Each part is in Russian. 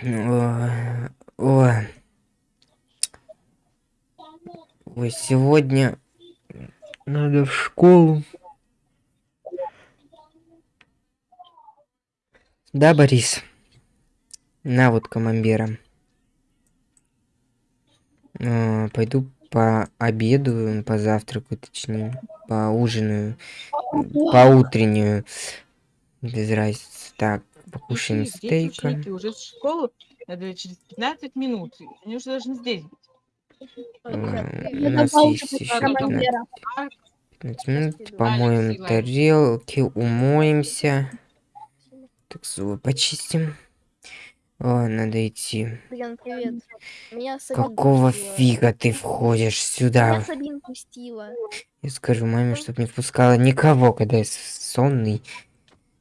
Ой, ой. Сегодня надо в школу. Да, Борис? На вот командира. А, пойду по обеду, по завтраку, точнее, по ужину, по утреннюю. Без разницы. Так, покушаем Дети, дети, стейка. ученики уже в школу надо через 15 минут. Они уже должны здесь быть. А, У нас есть еще 15, 15 минут. Помоем тарелки, умоемся. Так, зубы почистим. О, надо идти. Ян, привет. Меня Сабин Какого пустила. фига ты входишь Меня сюда? Сабин пустила. Я скажу маме, чтоб не впускала никого, когда я сонный.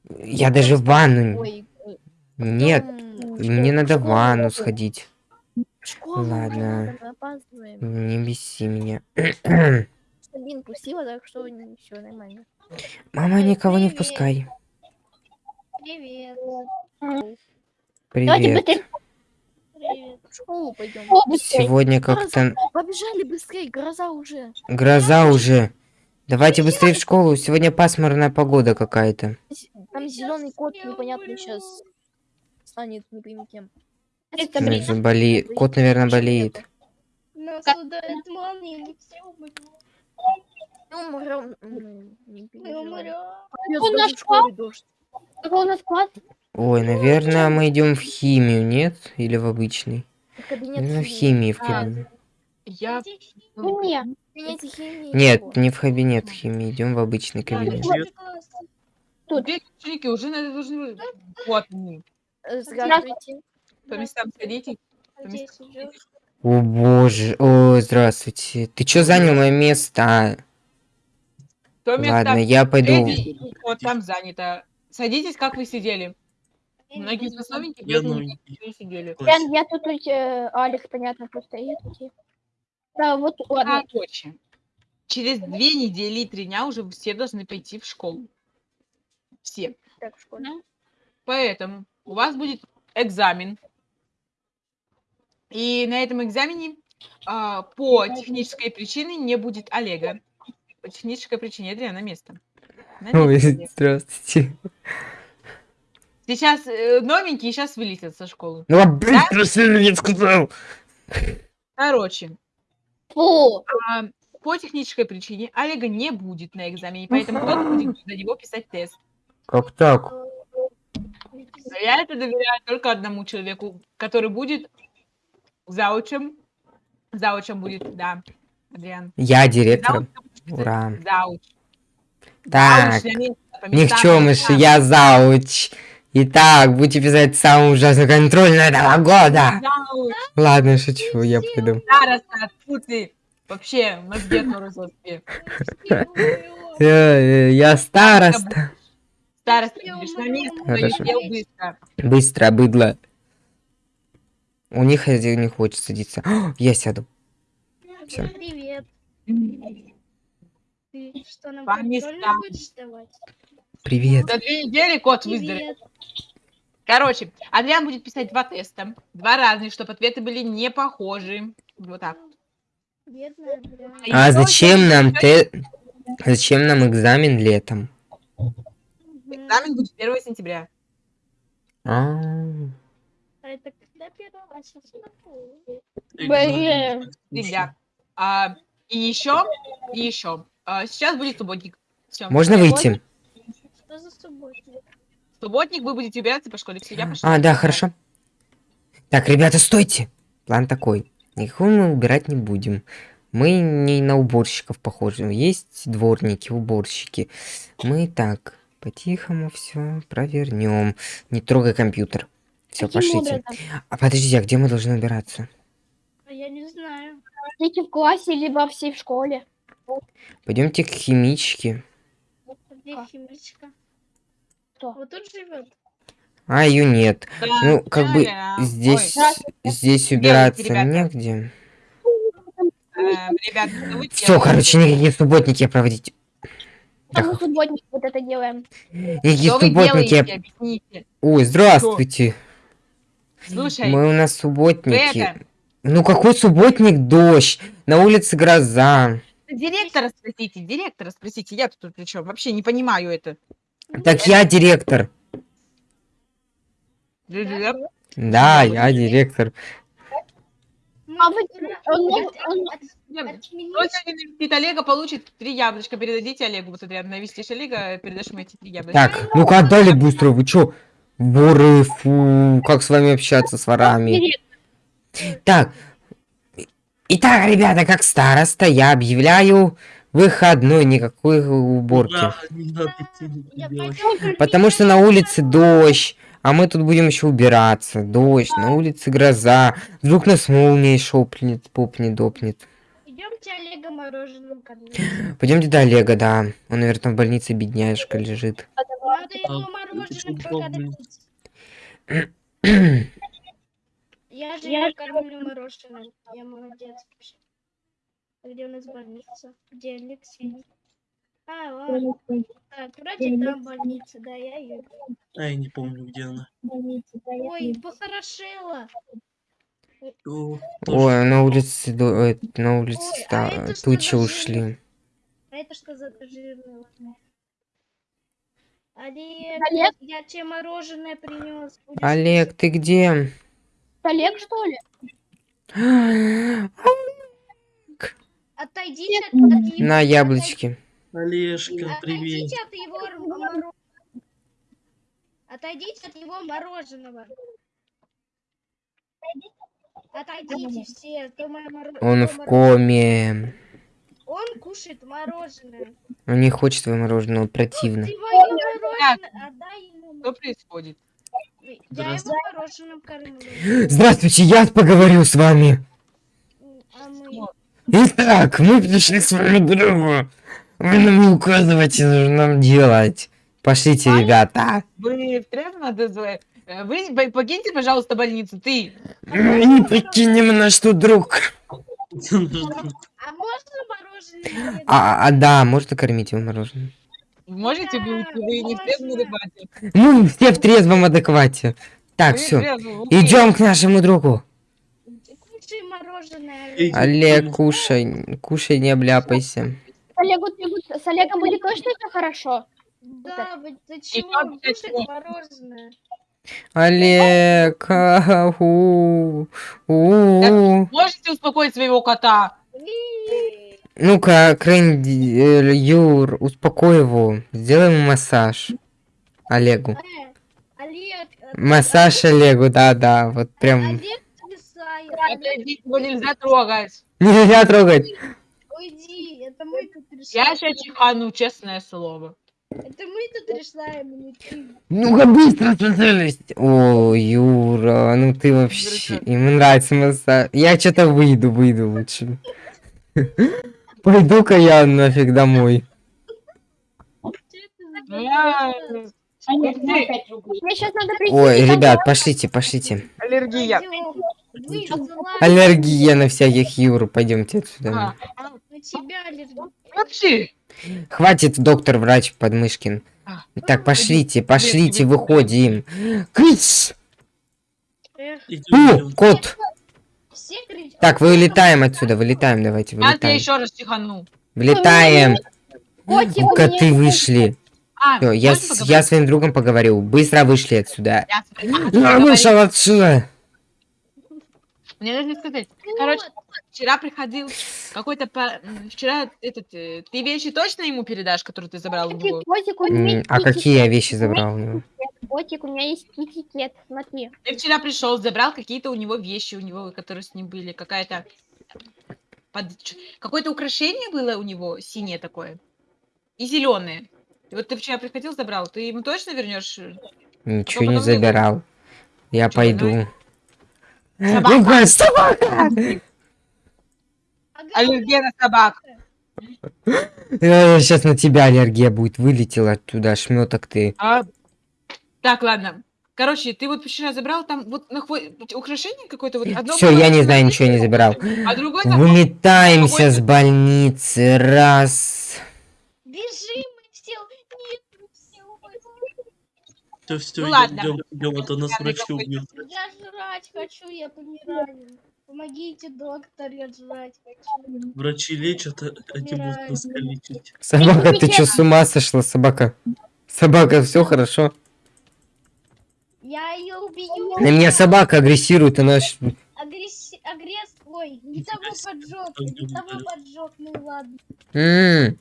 Я даже в ванну... Ой, э, Нет, потом мне надо в ванну сходить. В школу Ладно. Не беси меня. Сабин пустила, так что все нормально. Мама, никого не впускай. Привет. Привет. Привет. В школу пойдем. Сегодня как-то Побежали быстрее, гроза уже. гроза уже. Давайте быстрее в школу. Сегодня пасмурная погода какая-то. Там зеленый кот непонятный сейчас станет не пойми кем. Ну, заболе- Кот, наверное, болеет. Нас ударит молния, мы все умрем. Мы умрем. М, не Мы переживай. умрем. Пойдёт У нас даже в школе дождь. Какой у нас класс? Ой, наверное, мы идем в химию, нет? Или в обычный? Наверное, в химии. в А, кабинет. Я... Нет, не в кабинет химии, идем в обычный кабинет. Тут. Дети, ученики уже надо должны... быть. Вот они. Э, Здравствуйте. По местам садитесь. По местам садитесь. О боже, о, здравствуйте. Ты чё занял мое место? То место Ладно, я пойду. Эдди, Вот там занято. Садитесь, как вы сидели. Многие новенькие, Я не сидели. Я, я тут, э, Алекс, понятно, что стоит. Да, вот, ладно. Короче, через две недели и три дня уже все должны пойти в школу. Все. Так, в школе. Поэтому у вас будет экзамен. И на этом экзамене а, по технической причине не будет Олега. По технической причине Адриан на место. На Ой, место, Олег. здравствуйте. Сейчас э, новенькие сейчас вылетят со школы. Ну, а быстро сильно не сказал. Короче, Фу. а, по технической причине Олега не будет на экзамене, поэтому кто-то будет за него писать тест. Как так? А Я это доверяю только одному человеку, который будет заучем. Заучем будет, да, Адриан. Я будет писать. Ура. Зауч. Так, никчемыш, я зауч. Итак, будете писать самый ужасный контроль этого года. Зауч, Ладно, шучу, я пойду. староста, фу ты. Вообще, мозги. Э, э, Я староста. Староста, будешь на место, Хорошо. дел быстро. Быстро, быдло. У них один не хочет садиться. О, Я сяду. Всё. Привет. Ты что, нам По местам. будешь давать? Привет. За две недели кот выздоровеет. Короче, Адриан будет писать два теста. Два разных, чтобы ответы были не похожи. Вот так. Бедная. А ещё зачем нам те... Зачем нам экзамен летом? Экзамен будет 1 сентября. А, это когда первого? Экзамен. Ребят. А, и еще, и еще. А, сейчас будет субботник. Можно выйти? Что за субботник? Субботник вы будете убираться по школе. Все, я пошла. А, да, хорошо. Так, ребята, стойте. План такой. Никого мы убирать не будем. Мы не на уборщиков похожи. Есть дворники, уборщики. Мы так, по-тихому все провернем. Не трогай компьютер. Все, Каким пошлите. образом? А подождите, а где мы должны убираться? А Я не знаю. Дети в классе, либо все в школе. Пойдемте к химичке. Где А. химичка? Кто? Вот тут живет. А, ее нет. Ну, как бы Да-да. здесь, Ой, здесь убираться ребята. негде. ребята, что вы Все, короче, никакие субботники проводить. А Да. мы субботник вот это делаем. Никакие Что вы субботники. делаете? Объясните. Ой, здравствуйте. Слушай, Мы у нас субботники. это, Ну какой субботник? Дождь. На улице гроза. директора спросите, директора спросите, я тут при чем? Вообще не понимаю это. Так я директор. Да, я директор. А вы... он он- навестит Олега, получит три яблочка. Передадите Олегу. Вот, Адриан, навестишь Олега, передашь ему эти три яблочка. Так, ну-ка отдали быстро. Вы чё? Воры, фу, как с вами общаться, с ворами. Так, итак, ребята, как староста, я объявляю выходной, никакой уборки. Да. Потому что на улице дождь, а мы тут будем еще убираться. Дождь, на улице гроза. Вдруг нас молнией шопнет, попнет, допнет. Идемте Олега мороженым кормить. Пойдемте до Олега, да. Он, наверное, в больнице бедняжка лежит. Надо А, ему мороженым почему покормить. Я же его кормлю мороженым. Я молодец вообще. Где у нас больница? Где Алексей? А, ладно. Так, вроде там больница, да, я ее. А я не помню, где она. Ой, похорошела. Ой, на улице, до- э, на улице Ой, а это что тучи ушли. А это что за жирное? Олег, Олег? я тебе мороженое принес. Олег, ты где? Олег, что ли? Отойдите от, от его- На яблочке. Олежка, привет. Отойдите от его р- моро- Отойдите от его мороженого. Отойдите все, а то мое моро- Он его в коме. Он кушает мороженое. Он не хочет противно. Ты мое мороженое, отдай ему. Что происходит? Я его Здравствуйте. мороженым кормлю. Здравствуйте, я поговорю с вами. А мы... Итак, мы пришли к своему другу. Вы нам не указывайте, нужно нам делать. Пошлите, ребята. Вы звать? Э, Вы по- покиньте, пожалуйста, больницу. Ты. Мы не покинем наш тут друг. А можно мороженое? А, а, да, можно кормить его мороженым. Можете вы, если вы не в трезвом адеквате? Ну, все в трезвом адеквате. Так, Вы все. вы- Идем к нашему другу. Кушай мороженое. Олег, кушай. Кушай, не обляпайся. Олегу, с Олегом будет точно все хорошо? Да, вы зачем зачем? мороженое? Олег, а, у, у. Можете успокоить своего кота? Ну-ка, Крэнди, э, Юр, успокой его. Сделай ему массаж. Олегу. Э, Олег, э, Массаж Олегу, да-да, вот прям. Олег его нельзя трогать. Нельзя трогать. уйди, это мы тут Я сейчас чихану, честное слово. Это мы тут решаем, не ты. Ну-ка, быстро специалист. О, Юра, ну ты вообще... Ему нравится массаж. Я что-то выйду, выйду лучше. Пойду-ка я нафиг домой. Ну. Ой, ребят, пошлите, пошлите. Аллергия. Аллергия на всяких Юр, пойдемте отсюда. А, На тебя аллергия. Хватит, доктор-врач Подмышкин. А. Так, пошлите, пошлите, выходим. Фу, идем. кот! Так, вылетаем отсюда, вылетаем, давайте, Сейчас я вылетаем. еще раз чихану. Вылетаем! Котик, у Коты вышли. А, Всё, я, с- я своим другом поговорил. Быстро вышли отсюда. Я Я вышел отсюда. Мне нужно сказать. Короче, вчера приходил какой-то... па- м, Вчера этот... э, Ты вещи точно ему передашь, которые ты забрал у него? Котик, у М, меня А какие я вещи забрал у него? Котик, у меня есть китикет, смотри. Ты вчера пришел, забрал какие-то у него вещи, у него, которые с ним были. Какая-то... под- ч- Какое-то украшение было у него синее такое. И зеленое. И вот ты вчера приходил, забрал. Ты ему точно вернешь? Ничего не потом забирал. Я Чё, пойду. Собака. Ну, гад, собака! Аллергия на собак. Сейчас на тебя аллергия будет. Вылетел оттуда, шметок ты. А, Так, ладно. Короче, ты вот вчера забрал там вот на хво- украшение какое-то вот одно. Все, я не на знаю, ничего не забирал. А другое там Выметаемся с больницы. Раз. Бежим, мы все. Нет, все. Все, все, Ну идем, ладно. идем, а то нас врачи убьют. Я жрать хочу, я помираю. Помогите, доктор, я жрать хочу. Врачи лечат, а эти будут нас калечить. Собака, ты чё, с ума сошла, собака? Собака, все хорошо? Я ее убью. На меня собака агрессирует, она... Агресс... Агресс... Ой, не того поджег, не того поджег, ну ладно. М,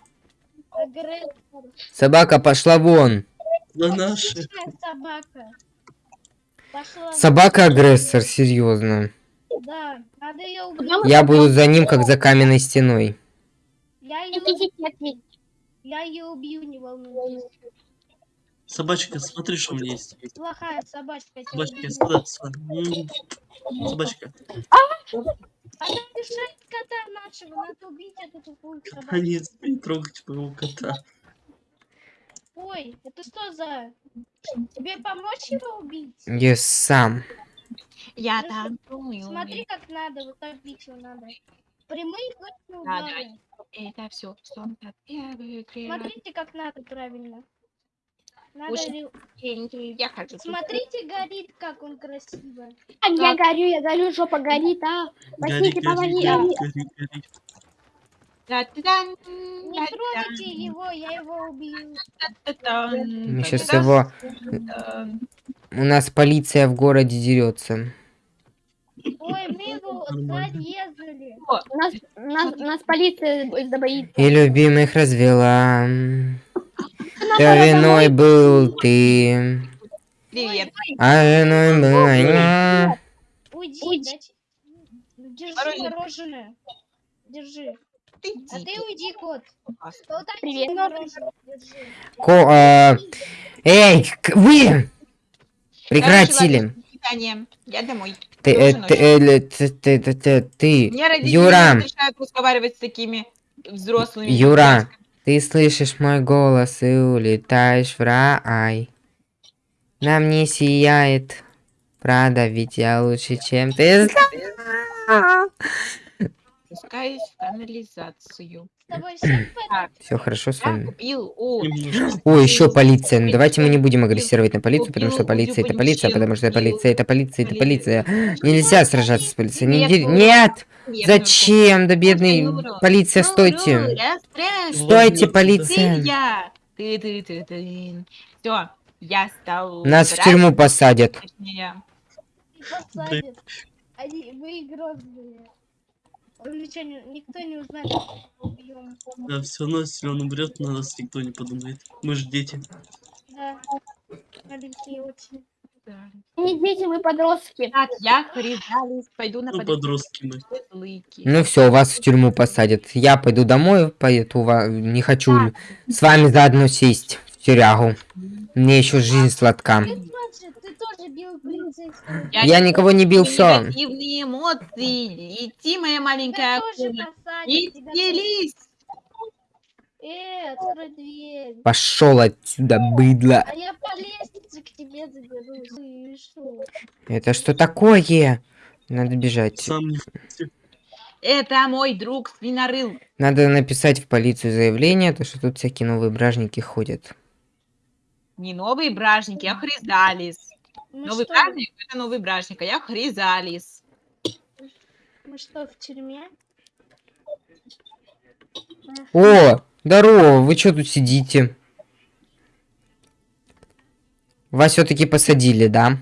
Агрессор. Собака, пошла вон. На наши. Собака. Пошла. Собака агрессор, серьезно. Да, надо ее. Потому Я буду за ним, как за каменной стеной. Я ее, я ее убью, не волнуйтесь. Собачка, смотри, что у меня есть. Плохая собачка. Собачка, убью. сюда, сюда. М, Собачка. Она мешает кота нашего, надо убить эту тупую собаку. Они не трогать моего кота. Ой, это что за... Тебе помочь его убить? Я сам. Я Ну, танцую. Смотри, как надо, вот так бить его надо. Прямые точные Да, удары. Это все, Смотрите, как надо правильно. Надо ре- Я хочу. Смотрите, горит, как он красиво. А, Я горю, я горю, жопа горит, а. Возьмите, гори, помоги. а. гори, гори, гори. Не трогайте его, я его убью. Мы сейчас его... У нас полиция в городе дерется. Ой, мы его зарезали. Нас, нас, нас полиция забоится. И любимых развела. Да виной был ты, Привет. а виной была я. Уйди, Держи мороженое. Держи. Ты А ты уйди, кот. Так Привет. Ко- а, Эй, к- вы! Прекратили. Я домой. Ты, э, ты, э, ты, ты, ты, ты, ты, Мне родители Юра. не разрешают разговаривать с такими взрослыми. Юра. ты слышишь мой голос и улетаешь в рай. Нам не сияет. Правда, ведь я лучше, чем ты. Спускаюсь в канализацию. С тобой все в Так, Все хорошо с вами. купил. О, еще полиция. Ну давайте мы не будем агрессировать на полицию, потому что полиция это полиция, потому что полиция это полиция, это полиция. Нельзя сражаться с полицией. Не дер- Нет! Зачем? Да бедный полиция, стойте! Стойте, полиция! Все, я стал... Нас в тюрьму посадят. посадят. Они, вы грозные. Он ничего не, никто не узнает, что мы убьем. Да, все равно, если он умрет, на нас никто не подумает. Мы же дети. Да. Маленькие очень. Да. Не дети, мы подростки. Так, я хризалис, пойду на Ну, подростки мы. Ну все, вас в тюрьму посадят. Я пойду домой, поеду, не хочу с вами заодно сесть в тюрягу. Мне еще жизнь сладка. Бил полицейского. Я никого не бил, все. Негативные эмоции. Лети, моя маленькая акула. Веселись. Э, открой дверь. Пошел отсюда, быдло. А я по лестнице к тебе заберусь. Что? Это что такое? Надо бежать. Сам не Это мой друг свинорыл. Надо написать в полицию заявление, то что тут всякие новые бражники ходят. Не новые бражники, а хризалис. Мы Новый что, бражник это новый бражник, а я хризалис. мы что, в тюрьме? О, здорово, вы что тут сидите? Вас все-таки посадили, да?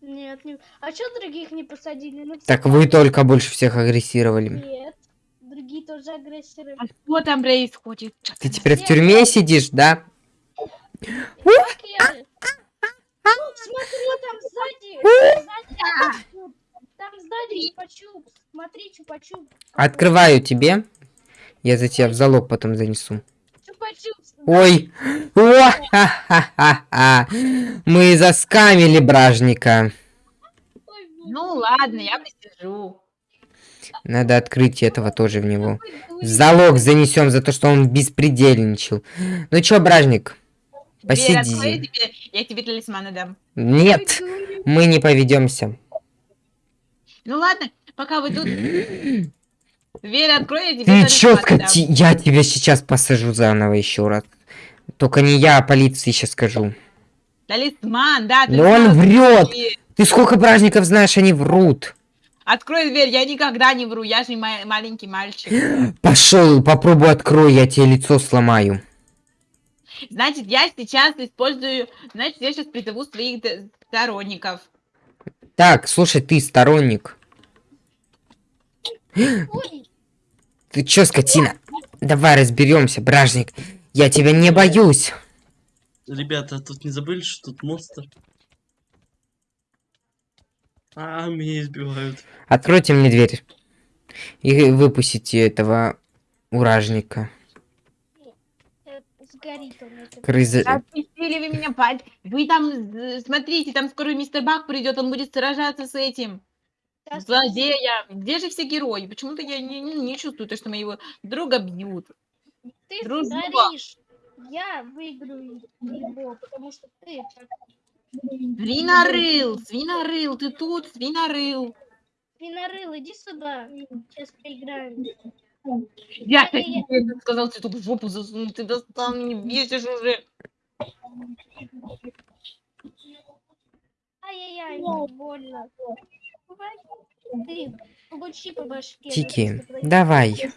Нет, не... А что других не посадили? Ну, Так вы только больше всех агрессировали. Нет. Другие тоже агрессоры. А что там происходит? Ты теперь в тюрьме сидишь, да? Как я? Ну, Смотри, там сзади. сзади чупа-чуп. Там сзади чупа-чуп. Смотри, чупа-чуп. Открываю тебе. Я за тебя в залог потом занесу. Ой! О! Мы заскамили бражника. Ой, Ну ладно, я посижу. Надо открыть этого тоже в него. В залог занесем за то, что он беспредельничал. Ну чё, бражник? Дверь открой, Посиди. я тебе, я тебе талисманы дам. Нет, мы не поведемся. Ну ладно, пока вы тут... Дверь открой, я тебе Ты чё, талисманы дам. скоти? Я тебя сейчас посажу заново еще раз. Только не я, а полиции сейчас скажу. Талисман, да, Но он врет. И Ты сколько праздников знаешь, они врут. Открой дверь, я никогда не вру, я же ма- маленький мальчик. Пошел, попробуй открой, я тебе лицо сломаю. Значит, я сейчас использую, значит, я сейчас призову своих сторонников. Так, слушай, ты сторонник. Ой, Ты чё, скотина? Давай разберемся, бражник. Я тебя не боюсь. Ребята, тут не забыли, что тут монстр? А, меня избивают. Откройте мне дверь. И выпустите этого уражника. Сгорит он. это. Крыза... Отпустили вы меня, пать. Вы там, э, смотрите, там скоро мистер Бак придет, он будет сражаться с этим. Сейчас Злодея. Где же все герои? Почему-то я не, не, не чувствую, то, что моего друга бьют. Ты дружба. сгоришь. Я выиграю его, потому что ты Свинорыл, свинорыл, ты тут, свинорыл. Свинорыл, иди сюда. Сейчас поиграем. Я тебе сказал, ты тут в жопу засунул, ты достал, меня бесишь уже. Ай-яй-яй, больно. Ты получи по башке. Тики, да, давай.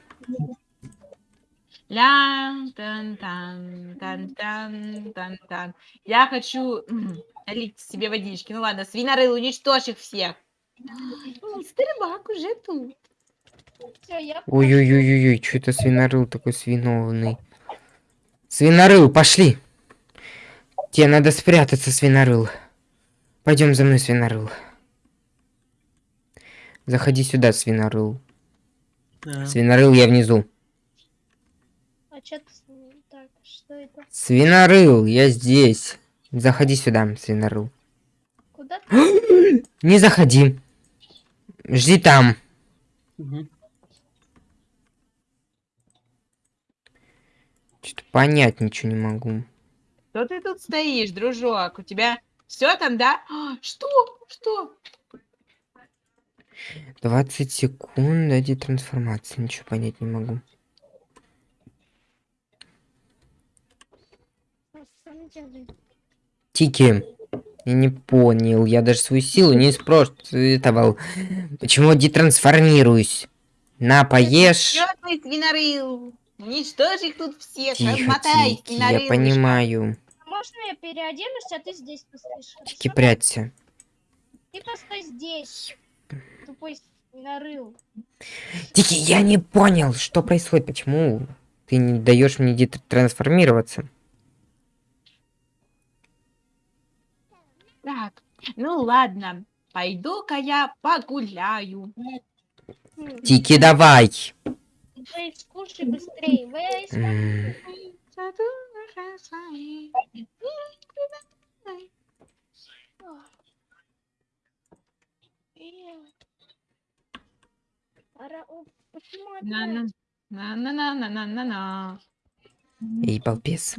Ля, тан тан тан тан тан тан Я хочу налить себе водички. Ну ладно, свинорыл, уничтожь их всех. Мистер Бак уже тут. Ой-ой-ой-ой, что это свинорыл такой свиновный. Свинорыл, пошли. Тебе надо спрятаться, свинорыл. Пойдем за мной, свинорыл. Заходи сюда, свинорыл. Да. Свинорыл, я внизу. А ты ним? Так, что это? Свинорыл, я здесь. Заходи сюда, свинорыл. Куда ты? Не заходи. Жди там. Мгм. Что-то понять ничего не могу. Что ты тут стоишь, дружок? У тебя все там, да? А, Что? Что? 20 секунд до детрансформации. Ничего понять не могу. Тики. Я не понял. Я даже свою силу не использовал. Почему детрансформируюсь? На, поешь. Чё ты, свинорыл? Уничтожь их тут всех, Тихо, размотай, я понимаю. Можно я переоденусь, а ты здесь постоишь? Тики, прячься. Ты постой здесь. Тупой свинорыл. Тики, я не понял, что происходит. Почему ты не даешь мне детрансформироваться? Так, ну ладно, пойду-ка я погуляю. Тики, давай. Вейс, скушай быстрее. Вейс, М, Пора... О, Почему На-на, опять? на-на-на-на-на-на. Эй, балбес.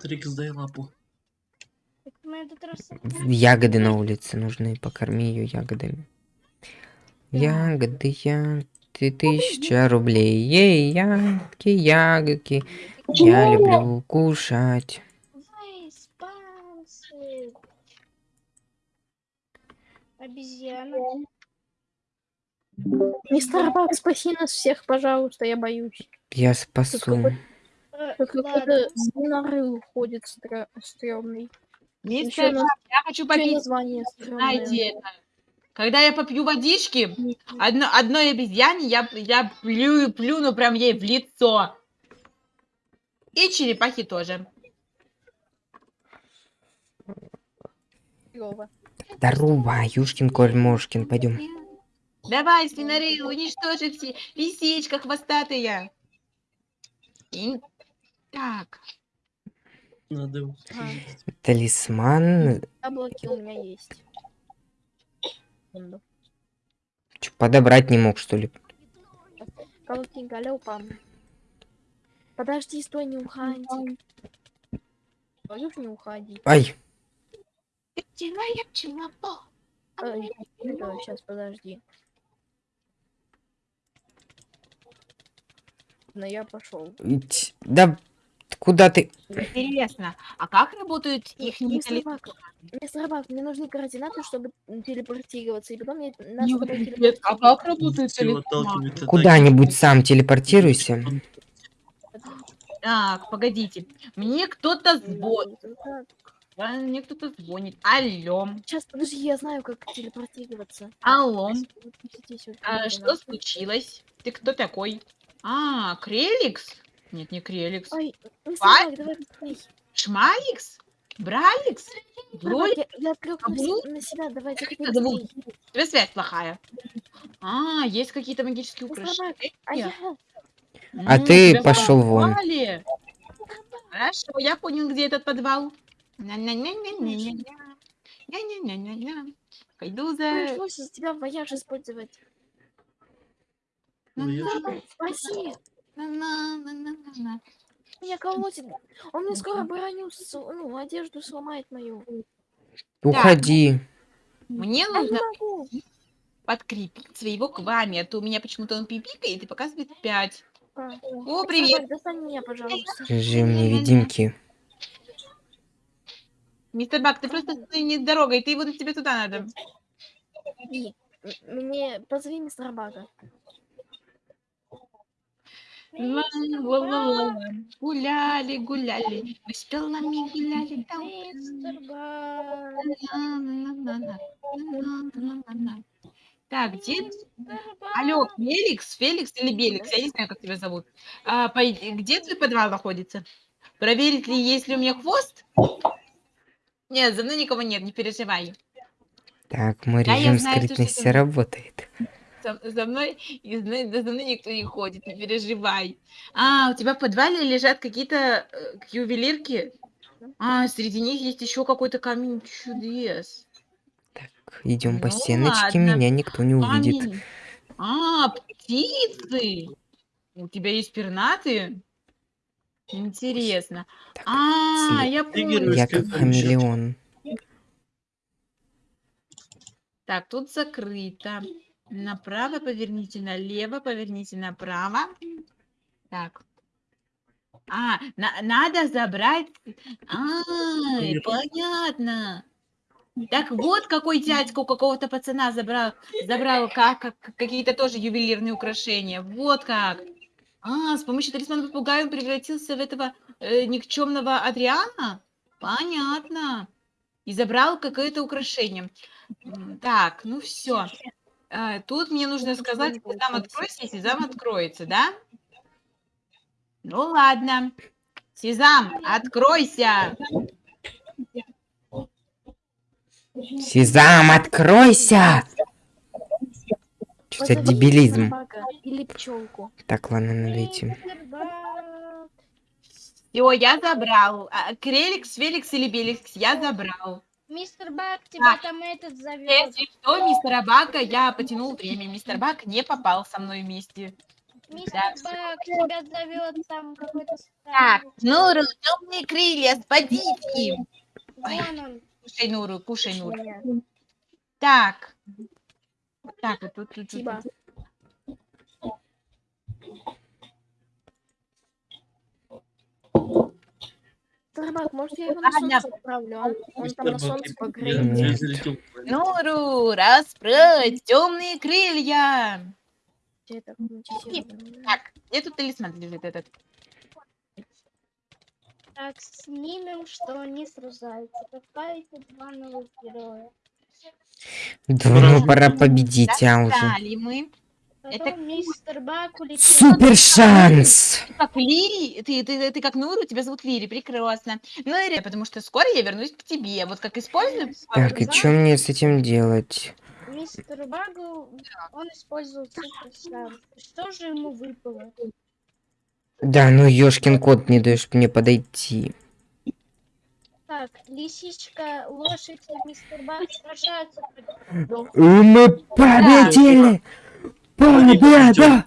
Трикс, дай лапу. Ягоды на улице нужны. Покорми ее ягодами. Ягоды, ягоды, тысяча рублей. Ей, ягодки, ягодки. Я люблю кушать. Обезьяна. Мистер Бак, спаси нас всех, пожалуйста, я боюсь. Я спасу. Э, какой-то свинорыл ходит стра- стрёмный. Мистер, Бак, я хочу попить, название стрёмное. это. Когда я попью водички, одно, одной обезьяне я, я плю, плюну прям ей в лицо. И черепахи тоже. Клёво. Здорово, Юшкин, Кольмошкин, пойдем. Давай, свинорыл, уничтожи все лисичка хвостатая. И- Так, Надо Ага. Талисман. Яблоки у меня есть. Секунду. Чё, подобрать не мог, что ли? Колотни галёпом. Подожди, стой, не уходи. Ж не уходи. Ай. Ай, сейчас, подожди. Но я пошел. да Куда ты? Интересно, а как работают их мистер Бак, мне нужны координаты, чтобы телепортироваться, и потом Не тобой привет, телепортирую. а как работают от Куда-нибудь сам телепортируйся. Так, погодите. Мне кто-то звонит. Мне кто-то звонит. Алло. Сейчас, подожди, я знаю, как телепортироваться. Алло. А, что случилось? Ты кто такой? А, Креликс? Нет, не Креликс. Ой! Бак, давай быстрей. Шмаликс? Браликс? Бак, я, я отвлек на, Каблук? се- на себя, давай, тебя связь плохая. А, есть какие-то магические Мистер Бак, украшения. а я... А М, ты пошел вон. Хорошо, я понял, где этот подвал. Пойду за... Пришлось из тебя вояж использовать. Ну, Спаси! Меня колотит. Он мне скоро броню, ну, одежду сломает мою. Уходи. Мне нужно подкрепить своего квами, а то у меня почему-то он пипикает и показывает 5. А, О, привет! Достань меня, пожалуйста. Режим невидимки. Мистер Бак, ты просто не с дорогой, ты вот тебе туда надо. Мне позови мистера Бага. Ла-ла-ла-ла-ла. Гуляли, гуляли, мы с пелами гуляли. На-на-на-на-на. Так, где... Алло, Феликс, Феликс или Беликс, я не знаю, как тебя зовут. А, пой- Где твой подвал находится? Проверить ли, есть ли у меня хвост? Нет, за мной никого нет, не переживай. Так, мой Да, режим знаю, что скрытности что-то- работает. За, за мной, за мной никто не ходит, не переживай. А, у тебя в подвале лежат какие-то э, ювелирки? А, среди них есть еще какой-то камень чудес. Идем по Ну стеночке, ладно. меня никто не увидит. Камень. А, птицы! У тебя есть пернатые? Интересно. Так, А, я понял. Я как хамелеон. Так, тут закрыто. Направо поверните налево, поверните направо. Так. А, на- надо забрать... А, понятно. Так вот, какой дядька у какого-то пацана забрал, забрал как, как- какие-то тоже ювелирные украшения. Вот как. А, с помощью талисмана попугая он превратился в этого э, никчемного Адриана? Понятно. И забрал какое-то украшение. Так, ну все. Тут мне нужно сказать, сезам откройся, и сезам откроется, да? Ну ладно. Сезам, откройся! Сезам, откройся! Что за дебилизм? Так, ладно, надо идти. Все, я забрал. А, Креликс, Феликс или Беликс, я забрал. Мистер Бак, тебя Так. там этот зовет. Если что, мистера Бака я потянул время. Мистер Бак не попал со мной вместе. Мистер Да. Бак, тебя зовет там какой-то Так. Нуру, темные крылья, спадите. Кушай, Нуру, кушай, Нуру. Так. Так, вот тут, тут, тут. Бак, может я его на солнце отправлю? Он, он там на солнце погреется. Нуру, расправь темные крылья. Так, где тут талисман лежит этот? Так, снимем, что они сражаются. Добавите два новых героя. Давно пора победить, а уже. Мы. Это мистер Бак улетел. Супер шанс! Ты как Лири, ты, ты, ты как Нуру, тебя зовут Лири, прекрасно. Ну, Ири, потому что скоро я вернусь к тебе. Вот как использую. Так, и что мне с этим делать? Мистер Багу, он использовал супер шанс. Что же ему выпало? Да, ну ёшкин кот, не даешь мне подойти. Так, лисичка, лошадь и мистер Баг сражаются. против- И победили! Победа!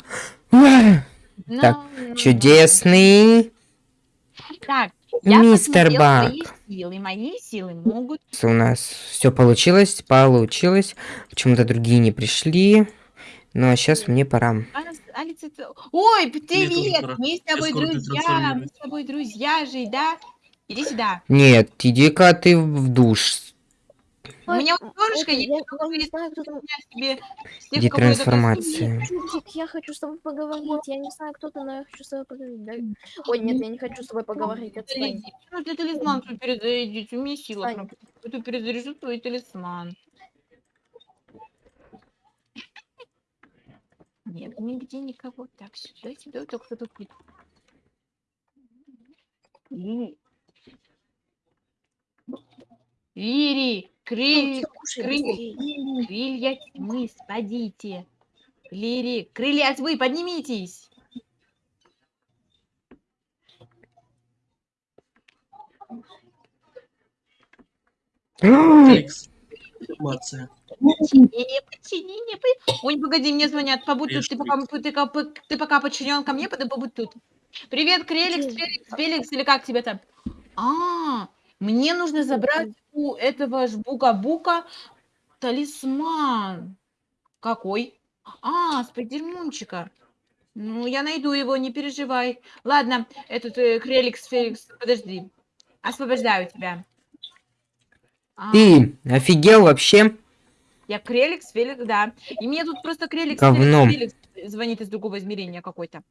Ура! Ну, Так, ну, Чудесный Так, я мистер Бак. свои силы. Мои силы могут... У нас все получилось, получилось. Почему-то другие не пришли. Ну а сейчас мне пора. Ой, привет! Мы с тобой друзья! Мы с тобой друзья же, да? Иди сюда. Нет, иди-ка ты в душ. У меня вот есть, я- не знаю, кто там. кого я хочу с тобой поговорить. Я не знаю, кто ты, но я хочу с тобой поговорить. да? Ой, нет, я не хочу с тобой поговорить. Отстань. Ну, ты талисман свой перезарядить. У меня сила. Я перезаряжу твой талисман. Нет, нигде никого. Так, сюда, сюда, только кто тут. Крылья, тьмы, спадите. Лири, крылья тьмы, поднимитесь. Информация. Подчинение, подчинение. по- Ой, погоди, мне звонят. Побудь тут. Ты пока, ты, ты пока подчинен ко мне, побудь тут. Привет, Креликс? Феликс, Феликс, или как тебя там? А, мне нужно забрать у этого жбука-бука талисман. Какой? А, спайдермунчика. Ну, я найду его, не переживай. Ладно, этот э, Креликс, Феликс, подожди. Освобождаю тебя. А. Ты офигел вообще? Я Креликс, Феликс, да. И мне тут просто Креликс, Говном. Феликс звонит из другого измерения какой-то.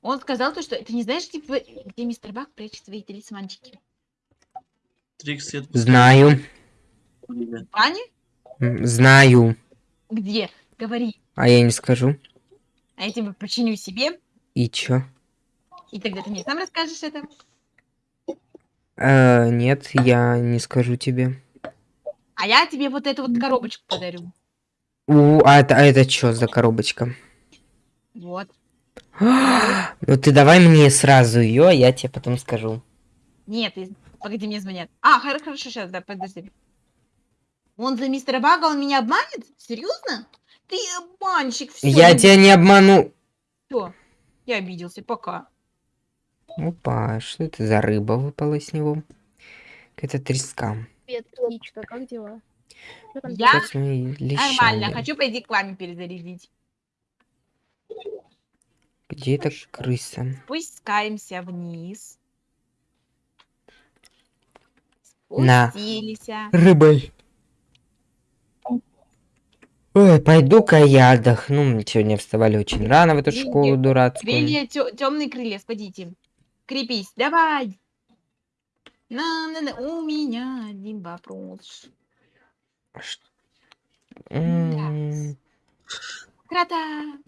Он сказал то, что ты не знаешь, типа, где мистер Бак прячет свои талисманчики? Трикс, я Знаю. бане? Знаю. Где? Говори. А я не скажу. А я тебе починю себе, И чё? и тогда ты мне сам расскажешь это. Э, нет, я не скажу тебе. А я тебе вот эту вот коробочку подарю. У, а это, а это чё за коробочка? Вот. Ну ты давай мне сразу ее, а я тебе потом скажу. Нет, ты- погоди, мне звонят. А, хор- хорошо, сейчас, да, подожди. Он за мистера Бага, он меня обманет? Серьезно? Ты обманщик, все. я тебя не обману. Я обиделся, пока. Опа, что это за рыба выпала с него? Какая-то треска. Привет, птичка, как дела? Я- Нормально, хочу пойти к вами перезарядить. Где эта крыса? Спускаемся вниз. На. Рыбой. Ой, пойду-ка я отдохну. Мы сегодня вставали очень рано в эту Крылья- школу дурацкую. Крылья, темные крылья, спадите. Крепись, давай. На, на, на, у меня один вопрос. М, Крота.